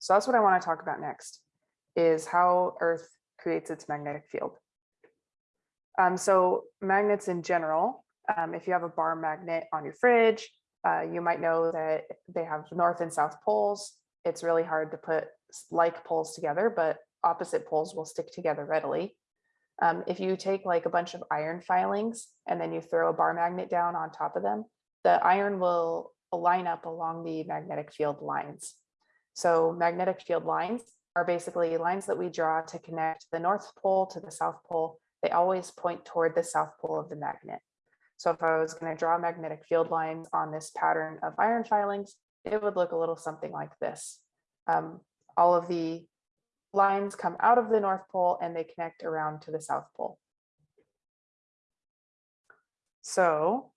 So that's what I want to talk about next, is how Earth creates its magnetic field. Um, so magnets in general, um, if you have a bar magnet on your fridge, uh, you might know that they have north and south poles. It's really hard to put like poles together, but opposite poles will stick together readily. Um, if you take like a bunch of iron filings and then you throw a bar magnet down on top of them, the iron will line up along the magnetic field lines. So magnetic field lines are basically lines that we draw to connect the North Pole to the South Pole. They always point toward the South Pole of the magnet. So if I was going to draw magnetic field lines on this pattern of iron filings, it would look a little something like this. Um, all of the lines come out of the North Pole and they connect around to the South Pole. So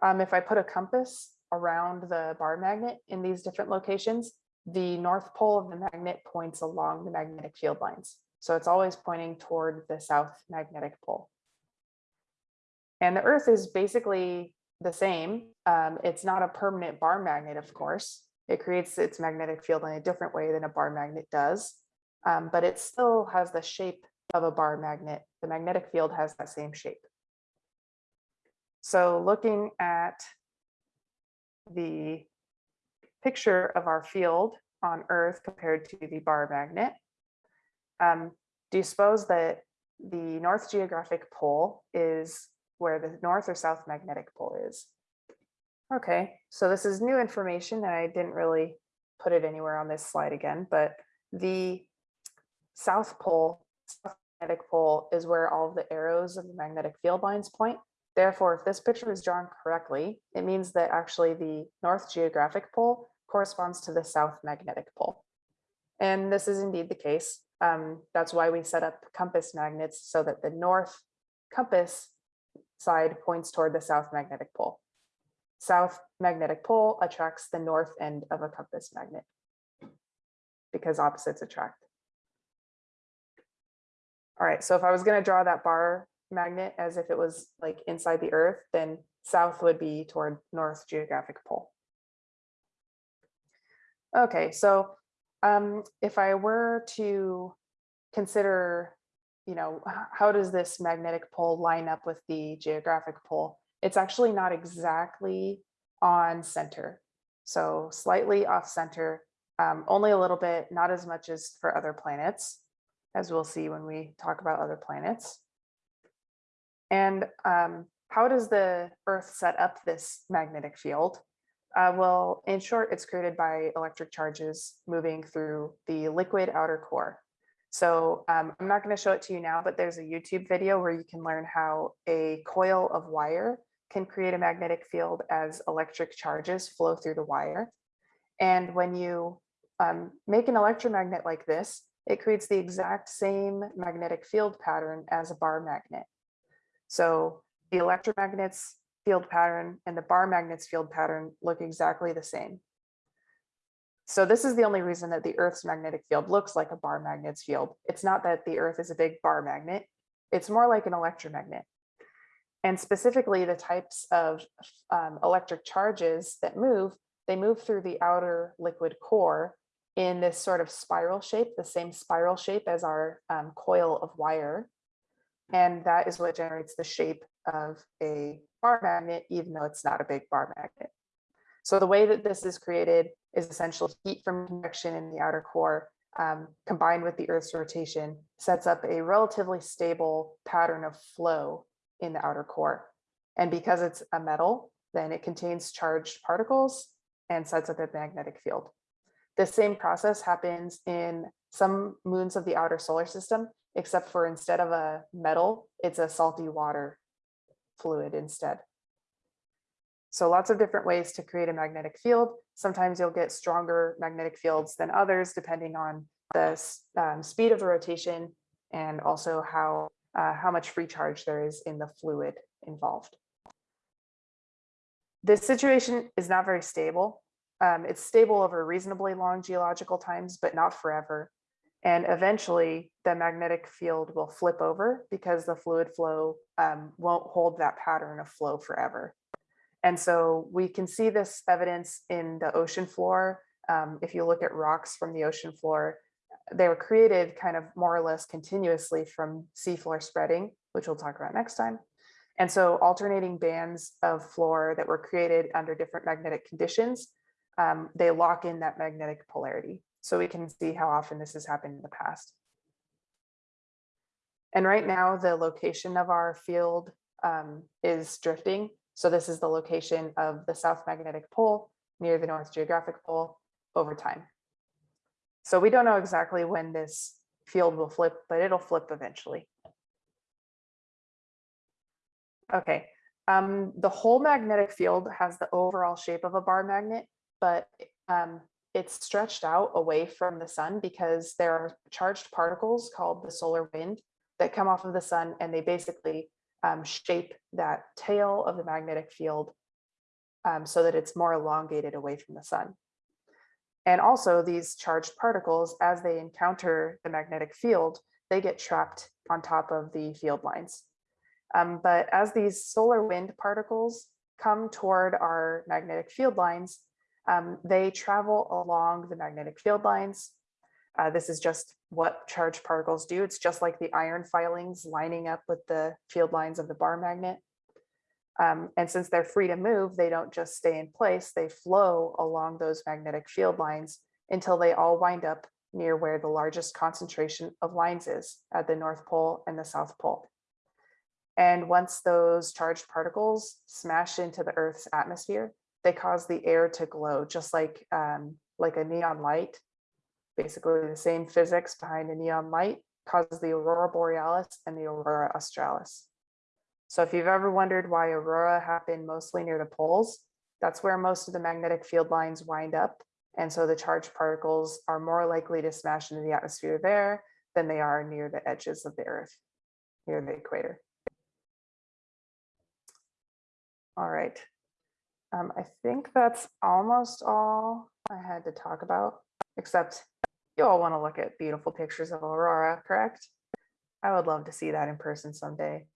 um, if I put a compass around the bar magnet in these different locations, the North Pole of the magnet points along the magnetic field lines. So it's always pointing toward the South magnetic pole. And the Earth is basically the same. Um, it's not a permanent bar magnet, of course. It creates its magnetic field in a different way than a bar magnet does um, but it still has the shape of a bar magnet. The magnetic field has that same shape. So looking at the picture of our field on Earth compared to the bar magnet, um, do you suppose that the North Geographic Pole is where the North or South Magnetic Pole is? Okay, so this is new information and I didn't really put it anywhere on this slide again, but the South Pole, South magnetic pole is where all of the arrows of the magnetic field lines point. Therefore, if this picture is drawn correctly, it means that actually the North geographic pole corresponds to the South magnetic pole. And this is indeed the case. Um, that's why we set up compass magnets so that the North compass side points toward the South magnetic pole. South magnetic pole attracts the north end of a compass magnet because opposites attract. All right, so if I was going to draw that bar magnet as if it was like inside the earth, then south would be toward north geographic pole. Okay, so um, if I were to consider, you know, how does this magnetic pole line up with the geographic pole? It's actually not exactly on center. So slightly off center, um, only a little bit, not as much as for other planets as we'll see when we talk about other planets. And um, how does the Earth set up this magnetic field? Uh, well, in short, it's created by electric charges moving through the liquid outer core. So um, I'm not going to show it to you now, but there's a YouTube video where you can learn how a coil of wire can create a magnetic field as electric charges flow through the wire. And when you um, make an electromagnet like this, it creates the exact same magnetic field pattern as a bar magnet. So the electromagnet's field pattern and the bar magnet's field pattern look exactly the same. So this is the only reason that the Earth's magnetic field looks like a bar magnet's field. It's not that the Earth is a big bar magnet. It's more like an electromagnet. And specifically the types of um, electric charges that move, they move through the outer liquid core in this sort of spiral shape, the same spiral shape as our um, coil of wire. And that is what generates the shape of a bar magnet, even though it's not a big bar magnet. So the way that this is created is essentially heat from convection in the outer core um, combined with the Earth's rotation sets up a relatively stable pattern of flow in the outer core. And because it's a metal, then it contains charged particles and sets up a magnetic field. The same process happens in some moons of the outer solar system, except for instead of a metal, it's a salty water fluid instead. So lots of different ways to create a magnetic field. Sometimes you'll get stronger magnetic fields than others, depending on the um, speed of the rotation and also how, uh, how much free charge there is in the fluid involved. This situation is not very stable. Um, it's stable over reasonably long geological times, but not forever. And eventually the magnetic field will flip over because the fluid flow um, won't hold that pattern of flow forever. And so we can see this evidence in the ocean floor um, if you look at rocks from the ocean floor, they were created kind of more or less continuously from seafloor spreading, which we'll talk about next time. And so alternating bands of floor that were created under different magnetic conditions, um, they lock in that magnetic polarity. So we can see how often this has happened in the past. And right now, the location of our field um, is drifting. So this is the location of the South Magnetic Pole near the North Geographic Pole over time. So we don't know exactly when this field will flip, but it'll flip eventually. Okay, um, the whole magnetic field has the overall shape of a bar magnet, but um, it's stretched out away from the sun because there are charged particles called the solar wind that come off of the sun and they basically um, shape that tail of the magnetic field um, so that it's more elongated away from the sun. And also these charged particles, as they encounter the magnetic field, they get trapped on top of the field lines. Um, but as these solar wind particles come toward our magnetic field lines, um, they travel along the magnetic field lines. Uh, this is just what charged particles do. It's just like the iron filings lining up with the field lines of the bar magnet. Um, and since they're free to move, they don't just stay in place, they flow along those magnetic field lines until they all wind up near where the largest concentration of lines is at the North Pole and the South Pole. And once those charged particles smash into the Earth's atmosphere, they cause the air to glow just like, um, like a neon light. Basically the same physics behind a neon light causes the aurora borealis and the aurora australis. So if you've ever wondered why aurora happen mostly near the poles, that's where most of the magnetic field lines wind up. And so the charged particles are more likely to smash into the atmosphere there than they are near the edges of the earth, near the equator. All right. Um, I think that's almost all I had to talk about, except you all want to look at beautiful pictures of aurora, correct? I would love to see that in person someday.